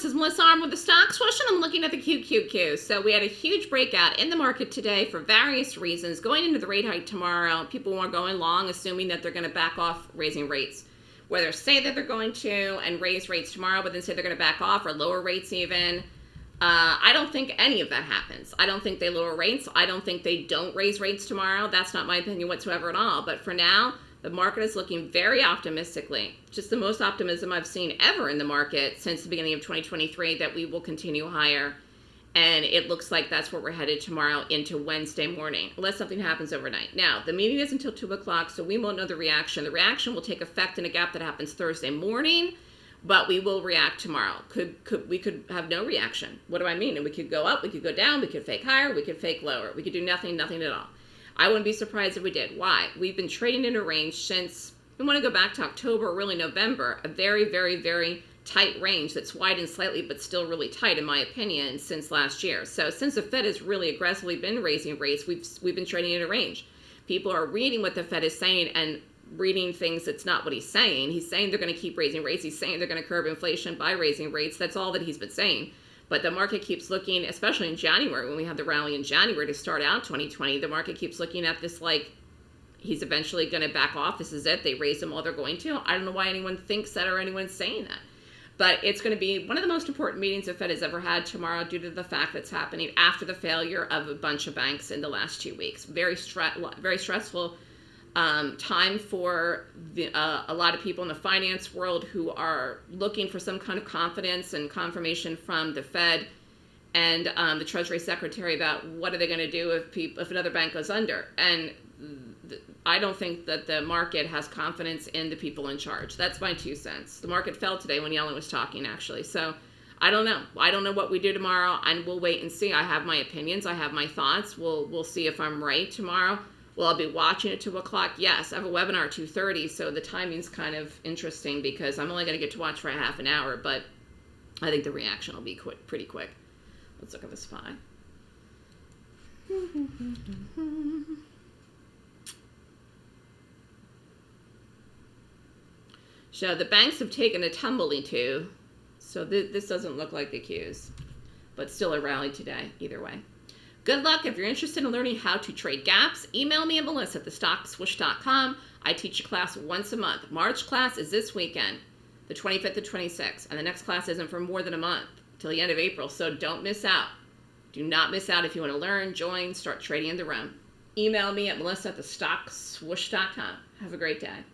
This is Melissa Armo with the Stock Swoosh, and I'm looking at the QQQ. So we had a huge breakout in the market today for various reasons. Going into the rate hike tomorrow, people are going long, assuming that they're going to back off raising rates. Whether say that they're going to and raise rates tomorrow, but then say they're going to back off or lower rates even. Uh, I don't think any of that happens. I don't think they lower rates. I don't think they don't raise rates tomorrow. That's not my opinion whatsoever at all. But for now, the market is looking very optimistically, just the most optimism I've seen ever in the market since the beginning of 2023 that we will continue higher. And it looks like that's where we're headed tomorrow into Wednesday morning, unless something happens overnight. Now, the meeting is until 2 o'clock, so we won't know the reaction. The reaction will take effect in a gap that happens Thursday morning, but we will react tomorrow. Could, could We could have no reaction. What do I mean? And we could go up, we could go down, we could fake higher, we could fake lower. We could do nothing, nothing at all. I wouldn't be surprised if we did. Why? We've been trading in a range since, we want to go back to October, really November, a very, very, very tight range that's widened slightly but still really tight in my opinion since last year. So since the Fed has really aggressively been raising rates, we've we've been trading in a range. People are reading what the Fed is saying and reading things that's not what he's saying. He's saying they're going to keep raising rates. He's saying they're going to curb inflation by raising rates. That's all that he's been saying. But the market keeps looking, especially in January, when we had the rally in January to start out 2020, the market keeps looking at this like he's eventually going to back off. This is it. They raise him all they're going to. I don't know why anyone thinks that or anyone's saying that. But it's going to be one of the most important meetings the Fed has ever had tomorrow due to the fact that's happening after the failure of a bunch of banks in the last two weeks. Very, stre- very stressful um, time for the, uh, a lot of people in the finance world who are looking for some kind of confidence and confirmation from the Fed and um, the Treasury Secretary about what are they going to do if people, if another bank goes under. And I don't think that the market has confidence in the people in charge. That's my two cents. The market fell today when Yellen was talking, actually. So I don't know. I don't know what we do tomorrow, and we'll wait and see. I have my opinions. I have my thoughts. We'll we'll see if I'm right tomorrow. Will I be watching at 2 o'clock? Yes. I have a webinar at 2.30, so the timing's kind of interesting because I'm only going to get to watch for a half an hour, but I think the reaction will be quick, pretty quick. Let's look at the SPY. So the banks have taken a tumbling too. So th this doesn't look like the Qs, but still a rally today, either way. Good luck. If you're interested in learning how to trade gaps, email me at melissa at thestockswoosh.com. I teach a class once a month. March class is this weekend, the 25th to 26th, and the next class isn't for more than a month till the end of April, so don't miss out. Do not miss out if you want to learn, join, start trading in the room. Email me at melissa at thestockswoosh.com. Have a great day.